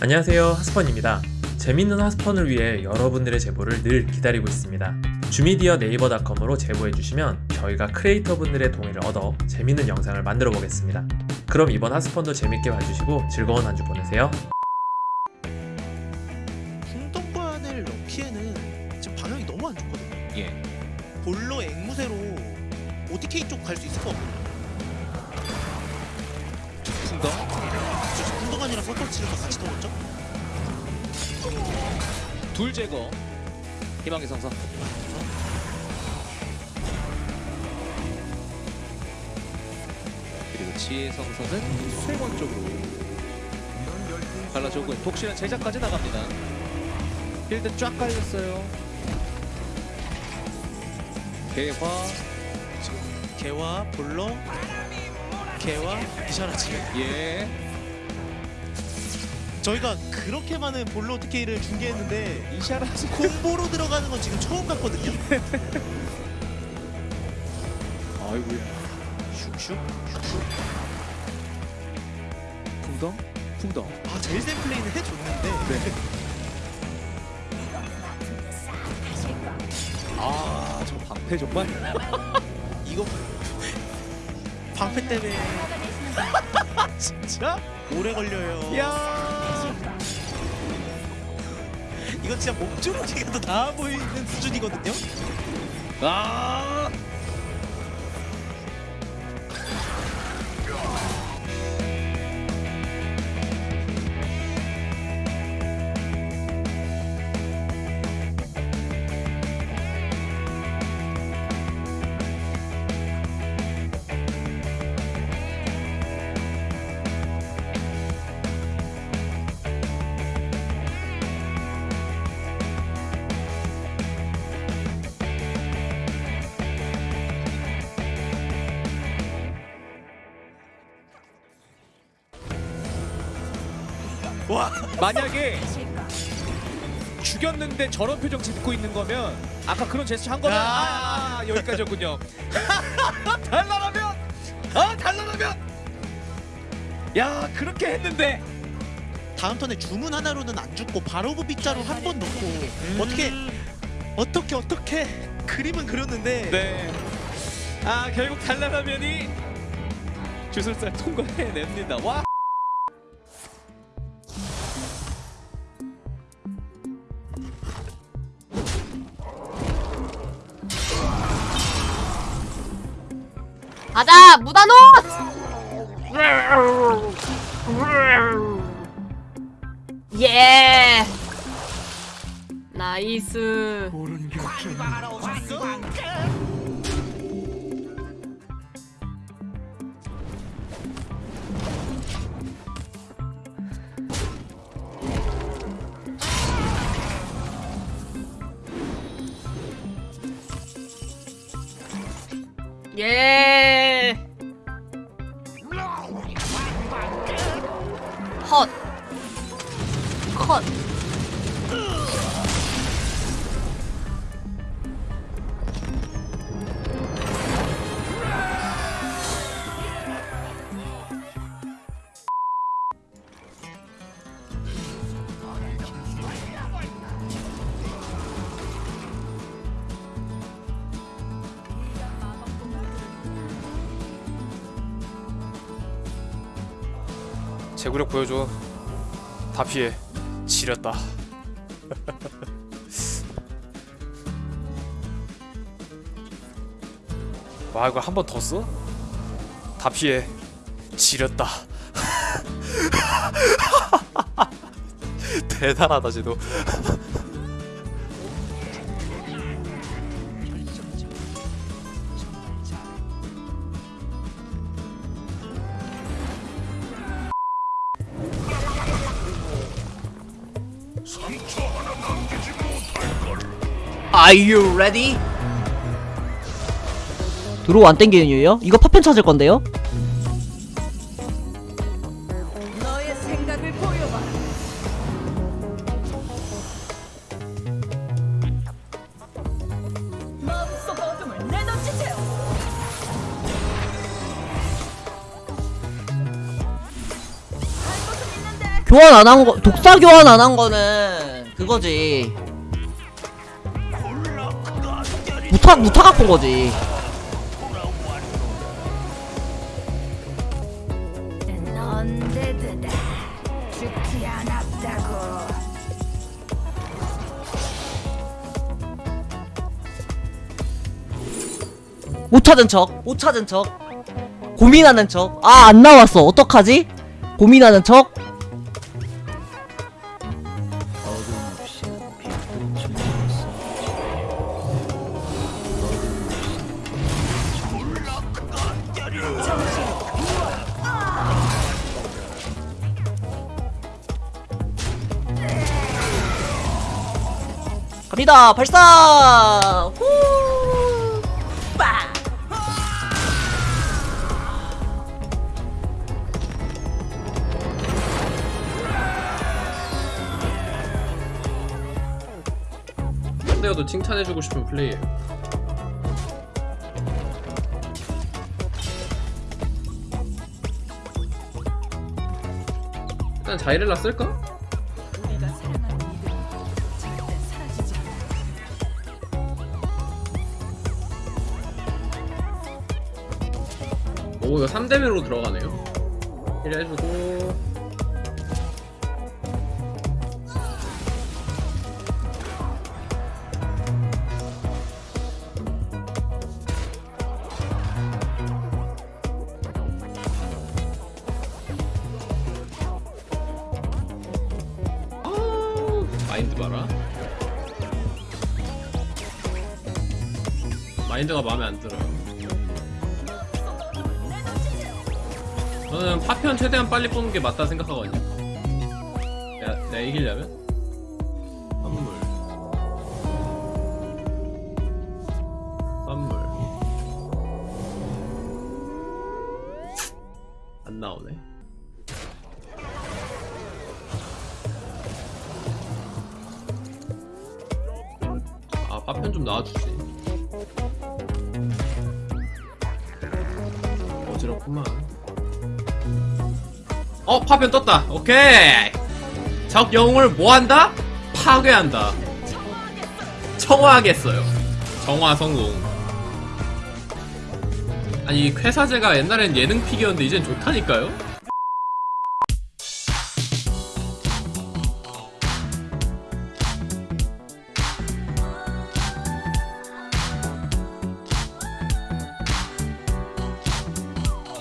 안녕하세요 하스펀입니다 재밌는 하스펀을 위해 여러분들의 제보를 늘 기다리고 있습니다 주미디어 네이버닷컴으로 제보해주시면 저희가 크리에이터분들의 동의를 얻어 재밌는 영상을 만들어 보겠습니다 그럼 이번 하스펀도 재밌게 봐주시고 즐거운 한 주 보내세요 풍덩관을 넣기에는 지금 방향이 너무 안 좋거든요. 예. 볼로 앵무새로 OTK 쪽 갈 수 있을 것 같거든요. 저 풍덩관이랑 서터치를 같이 넣었죠? 둘 제거. 희망의 성사. 그리고 지혜 성사는 수행원 쪽으로 갈라주고 독실한 제작까지 나갑니다. 필드 쫙 깔렸어요. 개화 개와 볼러, 개와 이샤라치. 예. 저희가 그렇게 많은 볼로 OTK를 중계했는데 이샤라스 콤보로 들어가는 건 지금 처음 봤거든요. 아이고야. 슉슉. 풍덩 풍덩. 아 제일 센 플레이는 해줬는데 네. 아, 저 방패 정말. 이거 방패 때문에 진짜 오래 걸려요. 야. 이거 진짜 목조르기가 더 나아 보이는 수준이거든요. 아. 와. 만약에 죽였는데 저런 표정 짓고 있는 거면 아까 그런 제스처 한 거면 아. 아, 여기까지였군요. 달라라면! 아 달라라면! 야 그렇게 했는데. 다음 턴에 주문 하나로는 안 죽고 바로 그 빗자루 한 번 넣고 어떻게 어떻게 어떻게 그림은 그렸는데. 네 아 결국 달라라면이 주술사 통과해냅니다. 와 가자 무다노 예. 나이스 제구력 보여줘. 다 피해. 지렸다. 와 이걸 한번 더 써? 다 피해. 지렸다. 대단하다 쟤도 Are you ready? 드로우 안 땡기는 이유요? 이거 파편 찾을 건데요? 교환 안 한 거, 독사 교환 안 한 거는 그거지. 무타 무타 갖고 온 거지. 못 찾은 척, 못 찾은 척, 고민하는 척. 아, 안 나왔어. 어떡하지? 고민하는 척. 갑니다. 발사. 후. 빠. 상대여도 칭찬해주고 싶은 플레이예요. 일단 자이렐라 쓸까? 이거 3대면으로 들어가네요. 힐 해주고 아우, 마인드 봐라. 마인드가 마음에 안 들어요. 저는 파편 최대한 빨리 뽑는 게 맞다 생각하거든요. 내가, 내가 이기려면 선물, 선물 안 나오네. 아 파편 좀 나와주지. 어지럽구만. 어 파편 떴다. 오케이. 적 영웅을 뭐한다? 파괴한다. 청화하겠어요. 정화 성공. 아니 쾌사제가 옛날엔 예능 픽이었는데 이젠 좋다니까요?